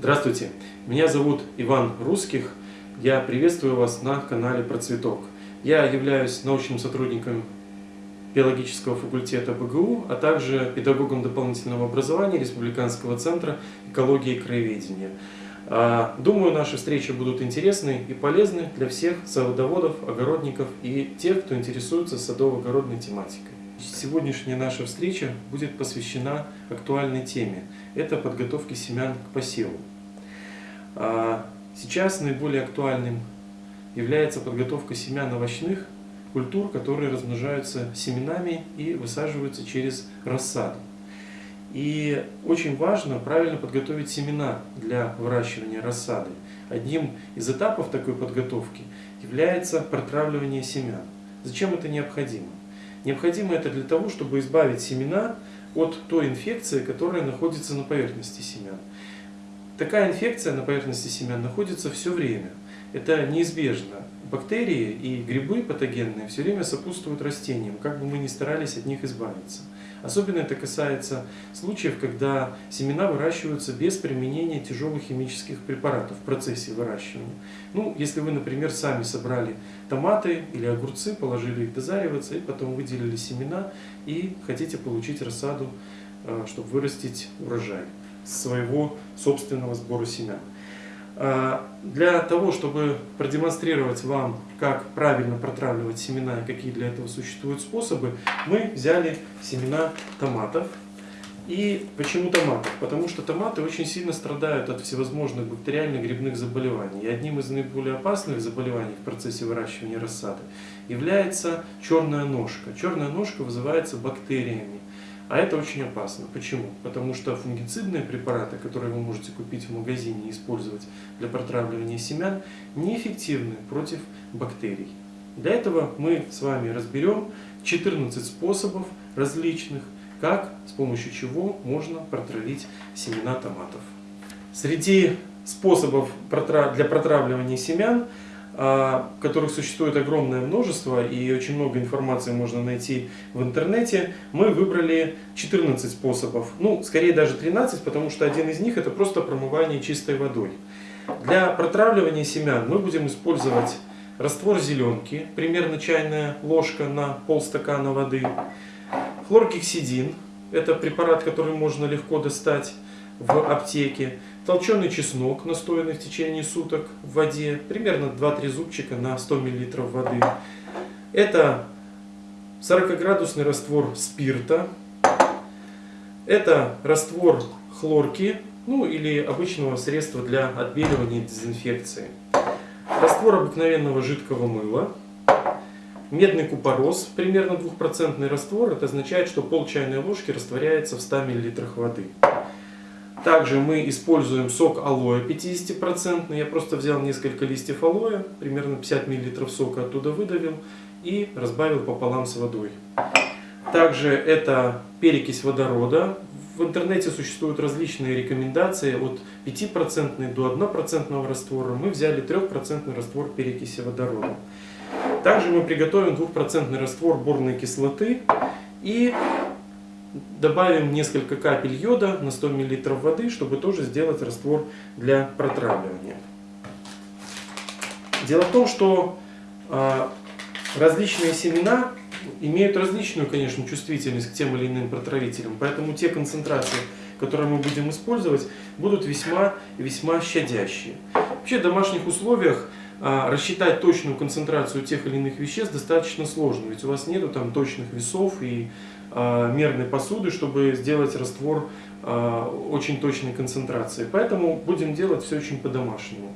Здравствуйте, меня зовут Иван Русских, я приветствую вас на канале Процветок. Я являюсь научным сотрудником биологического факультета БГУ, а также педагогом дополнительного образования Республиканского центра экологии и краеведения. А, думаю, наши встречи будут интересны и полезны для всех садоводов, огородников и тех, кто интересуется садово-огородной тематикой. Сегодняшняя наша встреча будет посвящена актуальной теме. Это подготовки семян к посеву. А, сейчас наиболее актуальным является подготовка семян овощных культур, которые размножаются семенами и высаживаются через рассаду. И очень важно правильно подготовить семена для выращивания рассады. Одним из этапов такой подготовки является протравливание семян. Зачем это необходимо? Необходимо это для того, чтобы избавить семена от той инфекции, которая находится на поверхности семян. Такая инфекция на поверхности семян находится все время. Это неизбежно. Бактерии и грибы патогенные все время сопутствуют растениям, как бы мы ни старались от них избавиться. Особенно это касается случаев, когда семена выращиваются без применения тяжелых химических препаратов в процессе выращивания. Ну, если вы, например, сами собрали томаты или огурцы, положили их дозариваться и потом выделили семена и хотите получить рассаду, э, чтобы вырастить урожай своего собственного сбора семян. А, для того, чтобы продемонстрировать вам, как правильно протравливать семена и какие для этого существуют способы, мы взяли семена томатов. И почему томатов? Потому что томаты очень сильно страдают от всевозможных бактериальных грибных заболеваний. И одним из наиболее опасных заболеваний в процессе выращивания рассады является черная ножка. Черная ножка вызывается бактериями. А это очень опасно. Почему? Потому что фунгицидные препараты, которые вы можете купить в магазине и использовать для протравливания семян, неэффективны против бактерий. Для этого мы с вами разберем 14 способов различных, как, с помощью чего можно протравить семена томатов. Среди способов для протравливания семян которых существует огромное множество и очень много информации можно найти в интернете, мы выбрали 14 способов. Ну, скорее даже 13, потому что один из них это просто промывание чистой водой. Для протравливания семян мы будем использовать раствор зеленки, примерно чайная ложка на полстакана воды, хлоргексидин, это препарат, который можно легко достать в аптеке, толченый чеснок, настоянный в течение суток в воде, примерно 2-3 зубчика на 100 мл воды. Это 40-градусный раствор спирта, это раствор хлорки, ну или обычного средства для отбеливания и дезинфекции. Раствор обыкновенного жидкого мыла, медный купорос, примерно 2% раствор, это означает, что пол чайной ложки растворяется в 100 мл воды. Также мы используем сок алоэ 50%. Я просто взял несколько листьев алоэ, примерно 50 мл сока оттуда выдавил и разбавил пополам с водой. Также это перекись водорода. В интернете существуют различные рекомендации от 5% до 1% раствора. Мы взяли 3% раствор перекиси водорода. Также мы приготовим 2% раствор борной кислоты и Добавим несколько капель йода на 100 мл воды, чтобы тоже сделать раствор для протравливания. Дело в том, что а, различные семена имеют различную, конечно, чувствительность к тем или иным протравителям, поэтому те концентрации, которые мы будем использовать, будут весьма весьма щадящие. Вообще в домашних условиях рассчитать точную концентрацию тех или иных веществ достаточно сложно, ведь у вас нету там точных весов и Э, мерной посуды, чтобы сделать раствор э, очень точной концентрации. Поэтому будем делать все очень по-домашнему.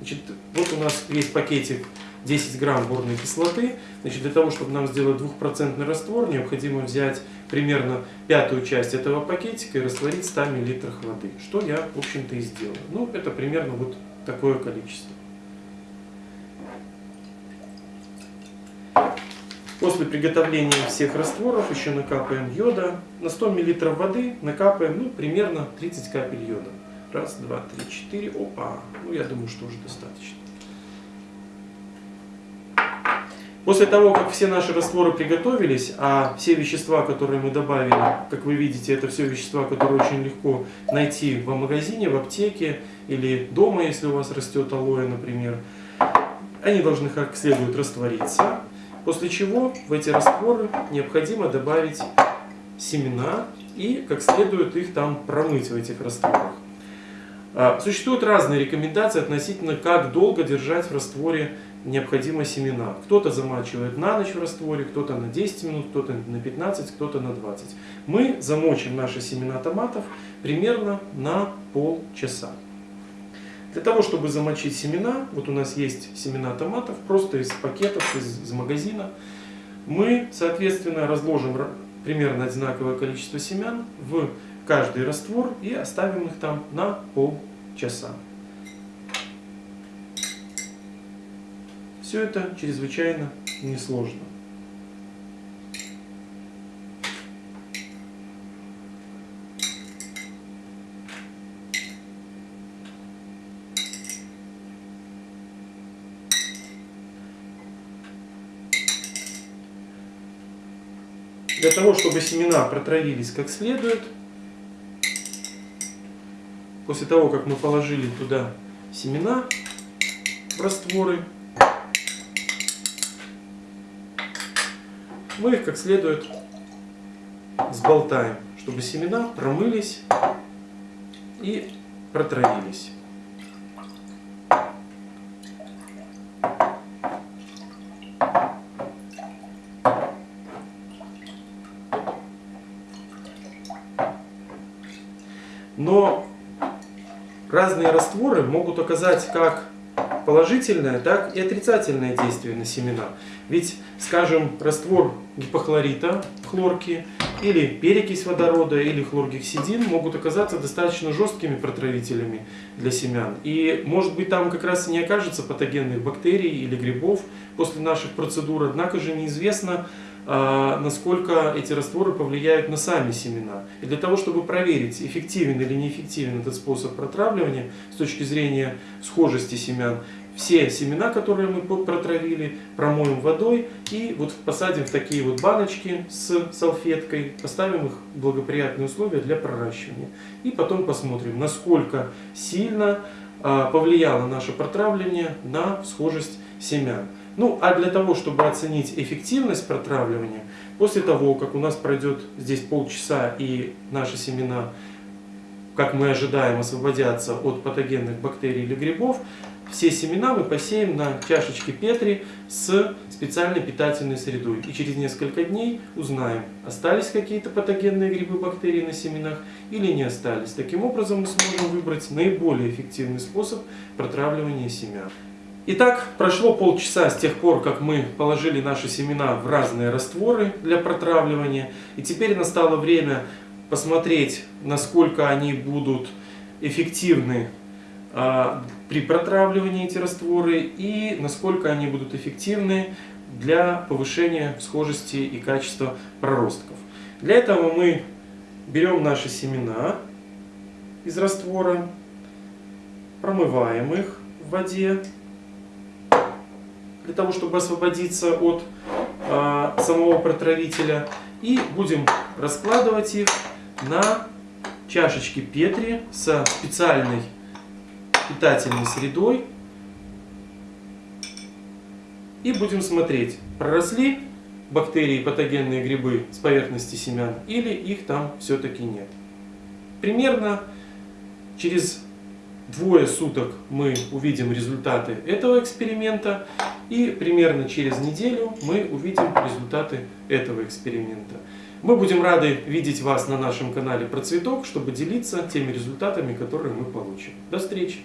Значит, вот у нас есть пакетик 10 грамм борной кислоты. Значит, для того, чтобы нам сделать двухпроцентный раствор, необходимо взять примерно пятую часть этого пакетика и растворить в 100 мл воды. Что я, в общем-то, и сделал. Ну, это примерно вот такое количество. После приготовления всех растворов еще накапаем йода. На 100 мл воды накапаем ну, примерно 30 капель йода. Раз, два, три, четыре. Опа! Ну, я думаю, что уже достаточно. После того, как все наши растворы приготовились, а все вещества, которые мы добавили, как вы видите, это все вещества, которые очень легко найти в магазине, в аптеке или дома, если у вас растет алоэ, например, они должны как следует раствориться, после чего в эти растворы необходимо добавить семена и как следует их там промыть в этих растворах. А, существуют разные рекомендации относительно, как долго держать в растворе необходимо семена. Кто-то замачивает на ночь в растворе, кто-то на 10 минут, кто-то на 15, кто-то на 20. Мы замочим наши семена томатов примерно на полчаса. Для того, чтобы замочить семена, вот у нас есть семена томатов, просто из пакетов, из, из магазина, мы, соответственно, разложим примерно одинаковое количество семян в каждый раствор и оставим их там на полчаса. Все это чрезвычайно несложно. Для того, чтобы семена протравились как следует, после того, как мы положили туда семена в растворы, мы их как следует сболтаем, чтобы семена промылись и протравились. Но разные растворы могут оказать как положительное, так и отрицательное действие на семена. Ведь, скажем, раствор гипохлорита, хлорки, или перекись водорода, или хлоргексидин могут оказаться достаточно жесткими протравителями для семян. И, может быть, там как раз и не окажется патогенных бактерий или грибов после наших процедур, однако же неизвестно, насколько эти растворы повлияют на сами семена. И для того, чтобы проверить, эффективен или неэффективен этот способ протравливания с точки зрения схожести семян, все семена, которые мы протравили, промоем водой и вот посадим в такие вот баночки с салфеткой, поставим их в благоприятные условия для проращивания. И потом посмотрим, насколько сильно а, повлияло наше протравливание на схожесть семян. Ну, а для того, чтобы оценить эффективность протравливания, после того, как у нас пройдет здесь полчаса и наши семена, как мы ожидаем, освободятся от патогенных бактерий или грибов, все семена мы посеем на чашечке Петри с специальной питательной средой. И через несколько дней узнаем, остались какие-то патогенные грибы, бактерии на семенах или не остались. Таким образом мы сможем выбрать наиболее эффективный способ протравливания семян. Итак, прошло полчаса с тех пор, как мы положили наши семена в разные растворы для протравливания. И теперь настало время посмотреть, насколько они будут эффективны при протравливании эти растворы и насколько они будут эффективны для повышения схожести и качества проростков. Для этого мы берем наши семена из раствора, промываем их в воде для того, чтобы освободиться от э, самого протравителя. И будем раскладывать их на чашечки Петри со специальной питательной средой. И будем смотреть, проросли бактерии, патогенные грибы с поверхности семян или их там все-таки нет. Примерно через двое суток мы увидим результаты этого эксперимента. И примерно через неделю мы увидим результаты этого эксперимента. Мы будем рады видеть вас на нашем канале про цветок, чтобы делиться теми результатами, которые мы получим. До встречи!